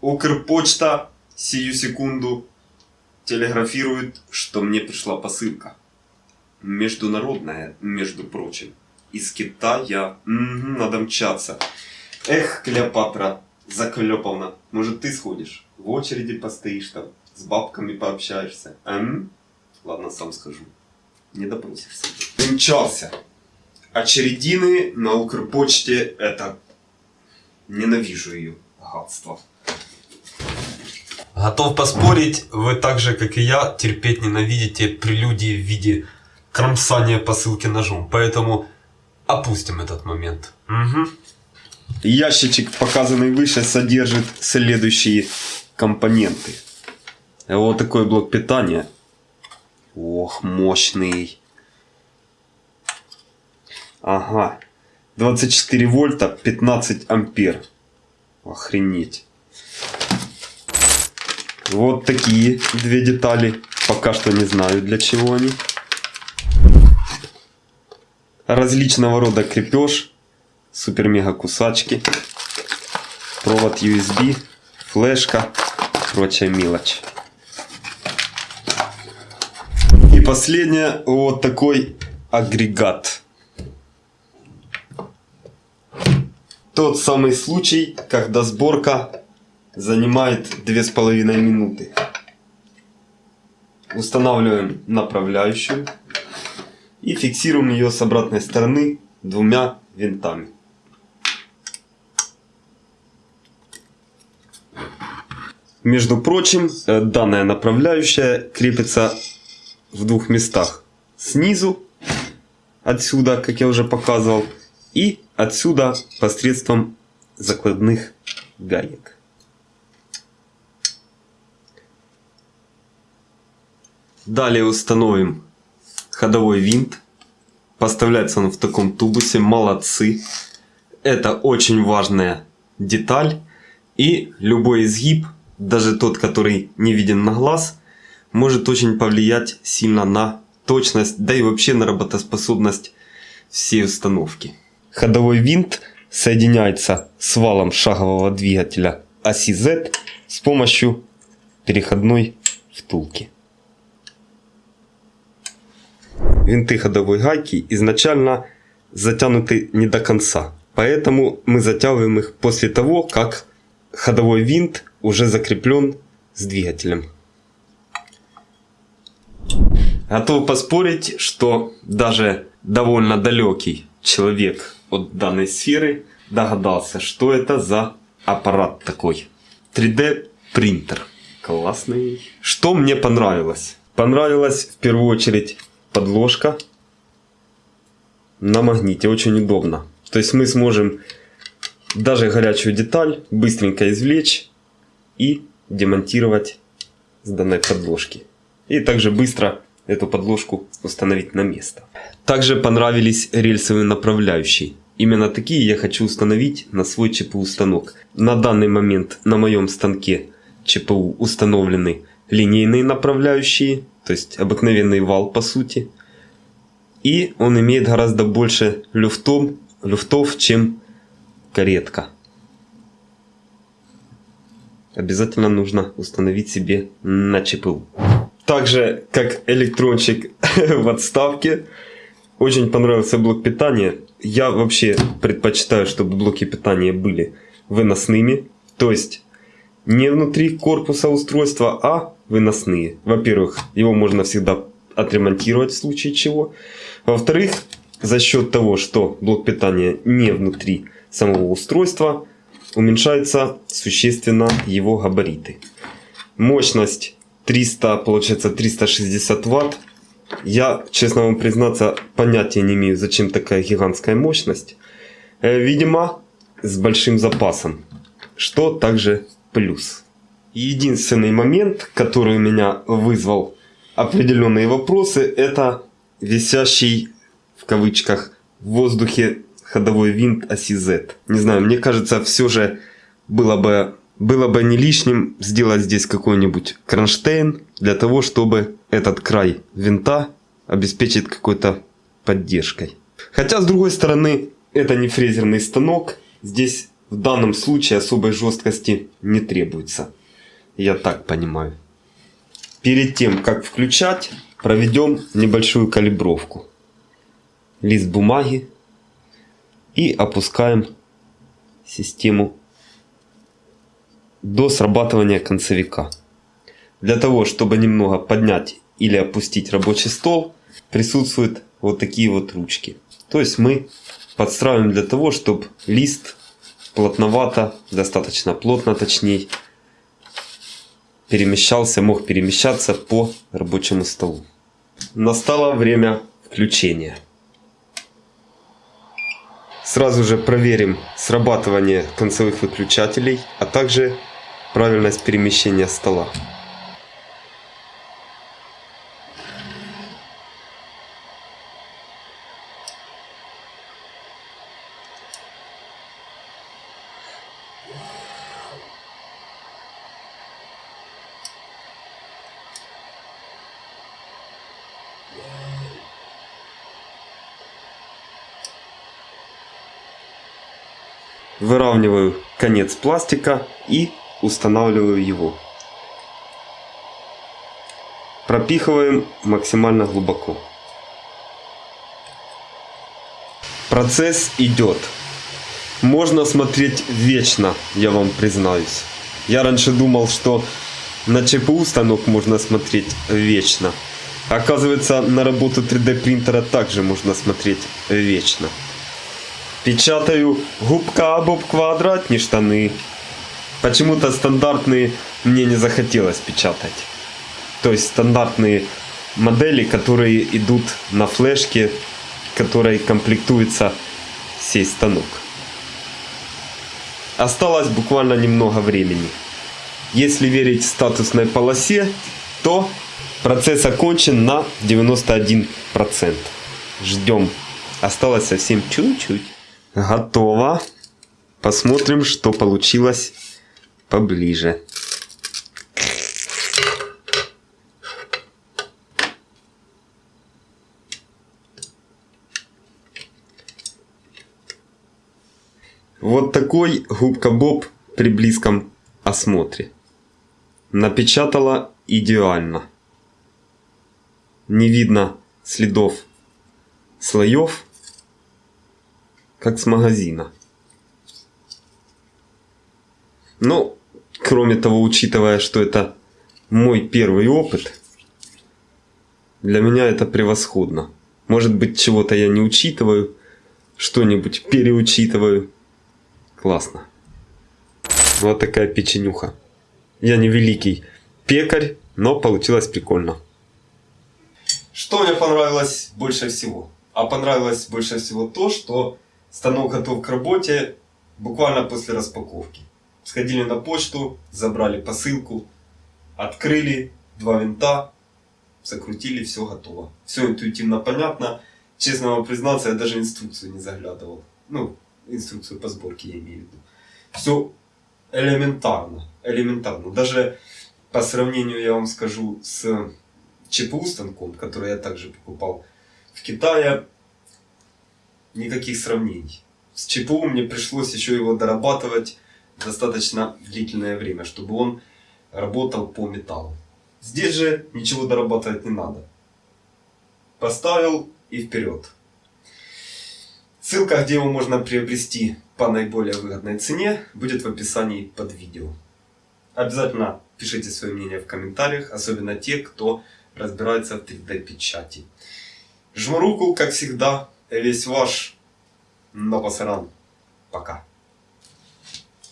Укрпочта сию секунду телеграфирует, что мне пришла посылка. Международная, между прочим. Из Китая. Угу, надо мчаться. Эх, Клеопатра Заклеповна, может ты сходишь? В очереди постоишь там, с бабками пообщаешься. М? Ладно, сам скажу. Не допросишься. Мчался. Очередины на Укрпочте это... Ненавижу ее. Гадство. Готов поспорить, вы так же, как и я, терпеть ненавидите прелюдии в виде кромсания посылки ножом. Поэтому опустим этот момент. Угу. Ящичек, показанный выше, содержит следующие компоненты. Вот такой блок питания. Ох, мощный. Ага. 24 вольта, 15 ампер. Охренеть. Вот такие две детали. Пока что не знаю для чего они. Различного рода крепеж. Супер-мега кусачки. Провод USB. Флешка. Прочая мелочь. И последнее. Вот такой агрегат. Тот самый случай, когда сборка занимает 2,5 минуты. Устанавливаем направляющую и фиксируем ее с обратной стороны двумя винтами. Между прочим, э, данная направляющая крепится в двух местах. Снизу, отсюда, как я уже показывал, и отсюда посредством закладных гаек. Далее установим ходовой винт. Поставляется он в таком тубусе. Молодцы. Это очень важная деталь. И любой изгиб, даже тот, который не виден на глаз, может очень повлиять сильно на точность, да и вообще на работоспособность всей установки. Ходовой винт соединяется с валом шагового двигателя оси Z с помощью переходной втулки. Винты ходовой гайки изначально затянуты не до конца. Поэтому мы затягиваем их после того, как ходовой винт уже закреплен с двигателем. Готов поспорить, что даже довольно далекий человек от данной сферы догадался, что это за аппарат такой. 3D принтер. Классный. Что мне понравилось? Понравилось в первую очередь подложка на магните. Очень удобно. То есть мы сможем даже горячую деталь быстренько извлечь и демонтировать с данной подложки. И также быстро эту подложку установить на место. Также понравились рельсовые направляющие. Именно такие я хочу установить на свой ЧПУ станок. На данный момент на моем станке ЧПУ установлены линейные направляющие то есть обыкновенный вал по сути. И он имеет гораздо больше люфтов, люфтов чем каретка. Обязательно нужно установить себе на ЧПУ. Также, как электрончик в отставке, очень понравился блок питания. Я вообще предпочитаю, чтобы блоки питания были выносными. То есть, не внутри корпуса устройства, а выносные. Во-первых, его можно всегда отремонтировать в случае чего. Во-вторых, за счет того, что блок питания не внутри самого устройства, уменьшаются существенно его габариты. Мощность 300, получается 360 ватт. Я, честно вам признаться, понятия не имею, зачем такая гигантская мощность. Э, видимо, с большим запасом, что также плюс. Единственный момент, который у меня вызвал определенные вопросы, это висящий в кавычках в воздухе ходовой винт оси Z. Не знаю, мне кажется, все же было бы, было бы не лишним сделать здесь какой-нибудь кронштейн для того, чтобы этот край винта обеспечить какой-то поддержкой. Хотя, с другой стороны, это не фрезерный станок. Здесь в данном случае особой жесткости не требуется. Я так понимаю. Перед тем, как включать, проведем небольшую калибровку. Лист бумаги и опускаем систему до срабатывания концевика. Для того, чтобы немного поднять или опустить рабочий стол, присутствуют вот такие вот ручки. То есть мы подстраиваем для того, чтобы лист плотновато, достаточно плотно точнее, перемещался, мог перемещаться по рабочему столу. Настало время включения. Сразу же проверим срабатывание концевых выключателей, а также правильность перемещения стола. Выравниваю конец пластика и устанавливаю его. Пропихиваем максимально глубоко. Процесс идет. Можно смотреть вечно, я вам признаюсь. Я раньше думал, что на ЧПУ станок можно смотреть вечно. Оказывается, на работу 3D принтера также можно смотреть вечно. Печатаю губка об квадратные штаны. Почему-то стандартные мне не захотелось печатать. То есть стандартные модели, которые идут на флешке, которой комплектуется сей станок. Осталось буквально немного времени. Если верить статусной полосе, то процесс окончен на 91%. Ждем. Осталось совсем чуть-чуть. Готово. Посмотрим, что получилось поближе. Вот такой губка Боб при близком осмотре. Напечатала идеально. Не видно следов слоев как с магазина. Но, кроме того, учитывая, что это мой первый опыт, для меня это превосходно. Может быть, чего-то я не учитываю, что-нибудь переучитываю. Классно. Вот такая печенюха. Я не великий пекарь, но получилось прикольно. Что мне понравилось больше всего? А понравилось больше всего то, что Станок готов к работе буквально после распаковки. Сходили на почту, забрали посылку, открыли два винта, закрутили, все готово. Все интуитивно понятно. Честно вам признаться, я даже инструкцию не заглядывал. Ну, инструкцию по сборке я имею в виду. Все элементарно, элементарно. Даже по сравнению, я вам скажу, с ЧПУ станком, который я также покупал в Китае, никаких сравнений. С ЧПУ мне пришлось еще его дорабатывать достаточно длительное время, чтобы он работал по металлу. Здесь же ничего дорабатывать не надо. Поставил и вперед. Ссылка, где его можно приобрести по наиболее выгодной цене, будет в описании под видео. Обязательно пишите свое мнение в комментариях, особенно те, кто разбирается в 3D печати. Жму руку, как всегда, весь ваш Новосаран. Пока.